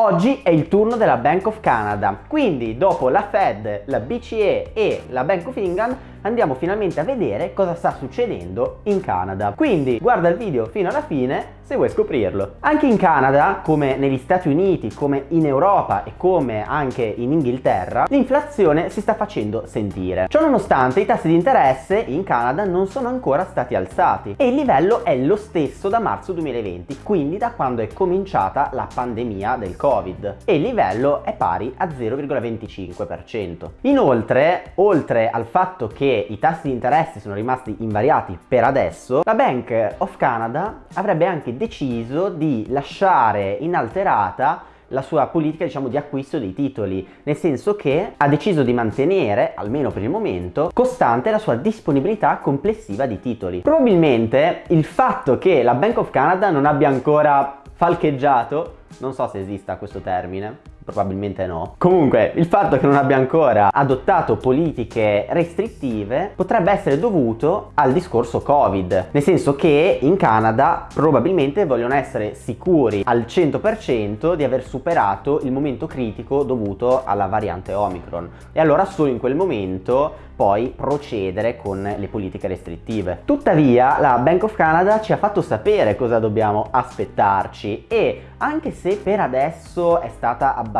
Oggi è il turno della Bank of Canada, quindi dopo la Fed, la BCE e la Bank of England andiamo finalmente a vedere cosa sta succedendo in Canada. Quindi guarda il video fino alla fine se vuoi scoprirlo. Anche in Canada, come negli Stati Uniti, come in Europa e come anche in Inghilterra, l'inflazione si sta facendo sentire. Ciò nonostante i tassi di interesse in Canada non sono ancora stati alzati e il livello è lo stesso da marzo 2020, quindi da quando è cominciata la pandemia del Covid e il livello è pari a 0,25%. Inoltre, oltre al fatto che i tassi di interesse sono rimasti invariati per adesso, la Bank of Canada avrebbe anche deciso di lasciare inalterata la sua politica diciamo di acquisto dei titoli nel senso che ha deciso di mantenere almeno per il momento costante la sua disponibilità complessiva di titoli. Probabilmente il fatto che la Bank of Canada non abbia ancora falcheggiato non so se esista questo termine probabilmente no. Comunque, il fatto che non abbia ancora adottato politiche restrittive potrebbe essere dovuto al discorso Covid, nel senso che in Canada probabilmente vogliono essere sicuri al 100% di aver superato il momento critico dovuto alla variante Omicron e allora solo in quel momento poi procedere con le politiche restrittive. Tuttavia la Bank of Canada ci ha fatto sapere cosa dobbiamo aspettarci e anche se per adesso è stata abbastanza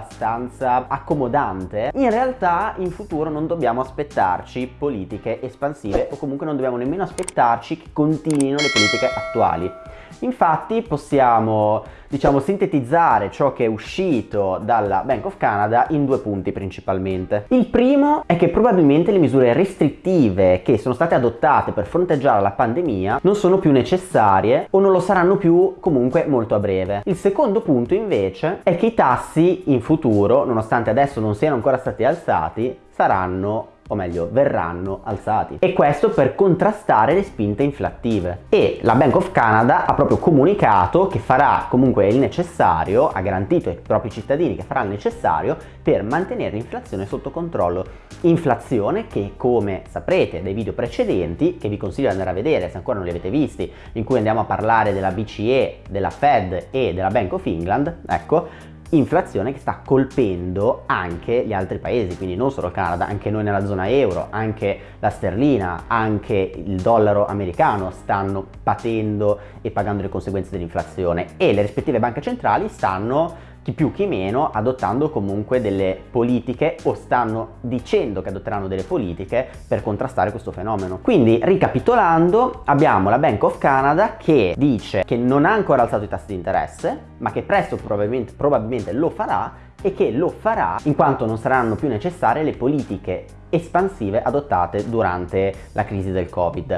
accomodante, in realtà in futuro non dobbiamo aspettarci politiche espansive o comunque non dobbiamo nemmeno aspettarci che continuino le politiche attuali. Infatti possiamo diciamo sintetizzare ciò che è uscito dalla Bank of Canada in due punti principalmente. Il primo è che probabilmente le misure restrittive che sono state adottate per fronteggiare la pandemia non sono più necessarie o non lo saranno più comunque molto a breve. Il secondo punto invece è che i tassi in futuro, nonostante adesso non siano ancora stati alzati, saranno o meglio verranno alzati. E questo per contrastare le spinte inflattive. E la Bank of Canada ha proprio comunicato che farà comunque il necessario ha garantito ai propri cittadini che farà il necessario per mantenere l'inflazione sotto controllo. Inflazione che come saprete dai video precedenti che vi consiglio di andare a vedere se ancora non li avete visti in cui andiamo a parlare della BCE della Fed e della Bank of England ecco inflazione che sta colpendo anche gli altri paesi, quindi non solo il Canada, anche noi nella zona euro, anche la sterlina, anche il dollaro americano stanno patendo e pagando le conseguenze dell'inflazione. E le rispettive banche centrali stanno chi più chi meno adottando comunque delle politiche o stanno dicendo che adotteranno delle politiche per contrastare questo fenomeno. Quindi ricapitolando abbiamo la Bank of Canada che dice che non ha ancora alzato i tassi di interesse ma che presto probabilmente, probabilmente lo farà e che lo farà in quanto non saranno più necessarie le politiche espansive adottate durante la crisi del Covid.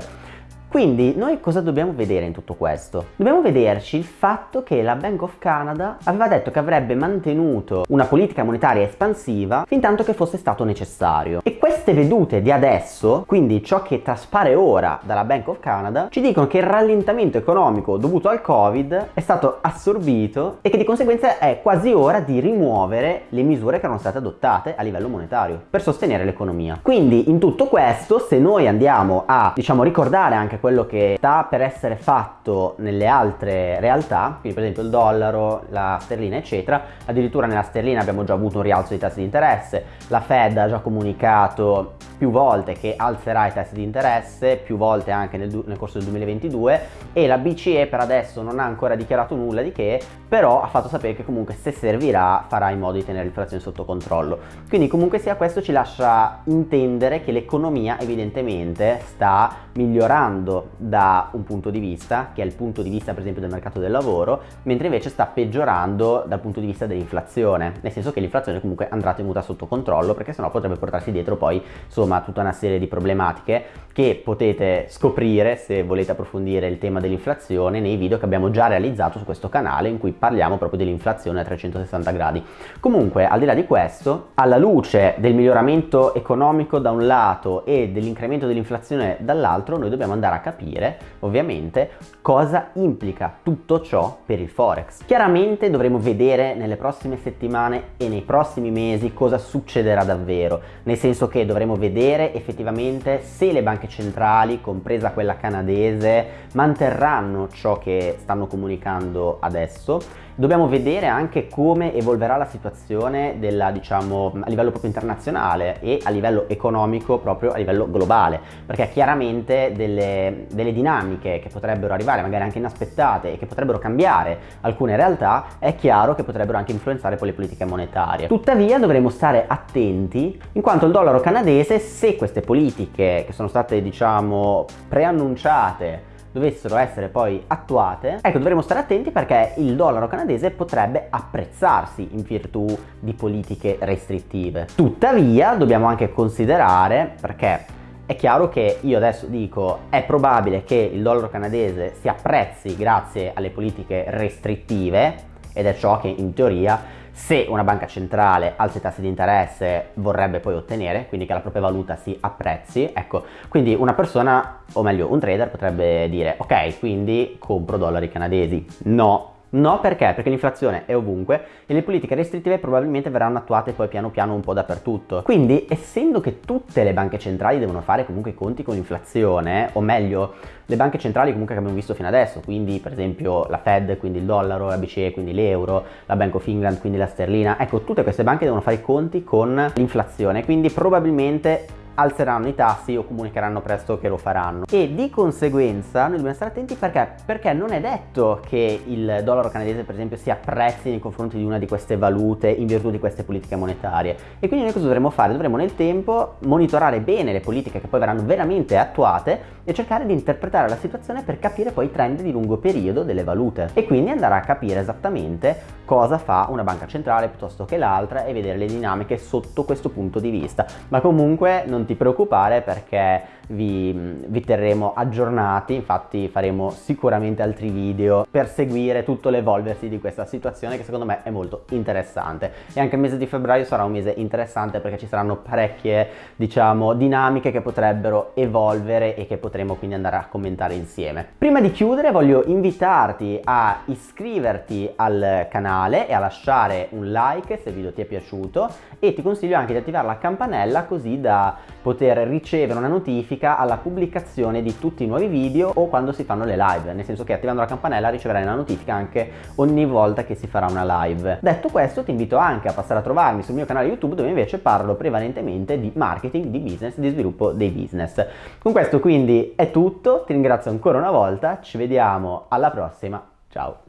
Quindi noi cosa dobbiamo vedere in tutto questo? Dobbiamo vederci il fatto che la Bank of Canada aveva detto che avrebbe mantenuto una politica monetaria espansiva fin tanto che fosse stato necessario. E queste vedute di adesso, quindi ciò che traspare ora dalla Bank of Canada, ci dicono che il rallentamento economico dovuto al Covid è stato assorbito e che di conseguenza è quasi ora di rimuovere le misure che erano state adottate a livello monetario per sostenere l'economia. Quindi in tutto questo, se noi andiamo a diciamo ricordare anche quello che sta per essere fatto nelle altre realtà, quindi per esempio il dollaro, la sterlina eccetera, addirittura nella sterlina abbiamo già avuto un rialzo di tassi di interesse, la Fed ha già comunicato più volte che alzerà i tassi di interesse, più volte anche nel, nel, corso del 2022 e la BCE per adesso non ha ancora dichiarato nulla di che, però ha fatto sapere che comunque se servirà farà in modo di tenere l'inflazione sotto controllo. Quindi comunque sia questo ci lascia intendere che l'economia evidentemente sta migliorando da un punto di vista, che è il punto di vista per esempio del mercato del lavoro, mentre invece sta peggiorando dal punto di vista dell'inflazione, nel senso che l'inflazione comunque andrà tenuta sotto controllo perché sennò potrebbe portarsi dietro poi insomma insomma tutta una serie di problematiche che potete scoprire se volete approfondire il tema dell'inflazione nei video che abbiamo già realizzato su questo canale in cui parliamo proprio dell'inflazione a 360 gradi. Comunque al di là di questo, alla luce del miglioramento economico da un lato e dell'incremento dell'inflazione dall'altro, noi dobbiamo andare a capire ovviamente cosa implica tutto ciò per il forex. Chiaramente dovremo vedere nelle prossime settimane e nei prossimi mesi cosa succederà davvero, nel senso che dovremo vedere vedere effettivamente se le banche centrali, compresa quella canadese, manterranno ciò che stanno comunicando adesso. Dobbiamo vedere anche come evolverà la situazione della, diciamo, a livello proprio internazionale e a livello economico proprio a livello globale, perché chiaramente delle, delle dinamiche che potrebbero arrivare, magari anche inaspettate e che potrebbero cambiare alcune realtà, è chiaro che potrebbero anche influenzare poi le politiche monetarie. Tuttavia dovremo stare attenti in quanto il dollaro canadese, se queste politiche che sono state diciamo preannunciate dovessero essere poi attuate, ecco dovremo stare attenti perché il dollaro canadese potrebbe apprezzarsi in virtù di politiche restrittive. Tuttavia dobbiamo anche considerare, perché è chiaro che io adesso dico è probabile che il dollaro canadese si apprezzi grazie alle politiche restrittive ed è ciò che in teoria se una banca centrale alza i tassi di interesse vorrebbe poi ottenere, quindi che la propria valuta si apprezzi, ecco, quindi una persona, o meglio un trader potrebbe dire ok, quindi compro dollari canadesi, no, No, perché? Perché l'inflazione è ovunque e le politiche restrittive probabilmente verranno attuate poi piano piano un po' dappertutto. Quindi, essendo che tutte le banche centrali devono fare comunque i conti con l'inflazione, o meglio, le banche centrali comunque che abbiamo visto fino adesso, quindi per esempio la Fed, quindi il dollaro, la BCE, quindi l'euro, la Bank of England, quindi la sterlina, ecco, tutte queste banche devono fare i conti con l'inflazione, quindi probabilmente alzeranno i tassi o comunicheranno presto che lo faranno. E di conseguenza noi dobbiamo stare attenti perché perché non è detto che il dollaro canadese per esempio si apprezzi nei confronti di una di queste valute in virtù di queste politiche monetarie. E quindi noi cosa dovremo fare? dovremo nel tempo monitorare bene le politiche che poi verranno veramente attuate e cercare di interpretare la situazione per capire poi i trend di lungo periodo delle valute. E quindi andare a capire esattamente cosa fa una banca centrale piuttosto che l'altra e vedere le dinamiche sotto questo punto di vista. Ma comunque non ti preoccupare perché vi, vi, terremo aggiornati, infatti faremo sicuramente altri video per seguire tutto l'evolversi di questa situazione che secondo me è molto interessante e anche il mese di febbraio sarà un mese interessante perché ci saranno parecchie diciamo dinamiche che potrebbero evolvere e che potremo quindi andare a commentare insieme. Prima di chiudere voglio invitarti a iscriverti al canale e a lasciare un like se il video ti è piaciuto e ti consiglio anche di attivare la campanella così da poter ricevere una notifica alla pubblicazione di tutti i nuovi video o quando si fanno le live, nel senso che attivando la campanella riceverai una notifica anche ogni volta che si farà una live. Detto questo ti invito anche a passare a trovarmi sul mio canale YouTube dove invece parlo prevalentemente di marketing, di business, di sviluppo dei business. Con questo quindi è tutto, ti ringrazio ancora una volta, ci vediamo alla prossima, ciao!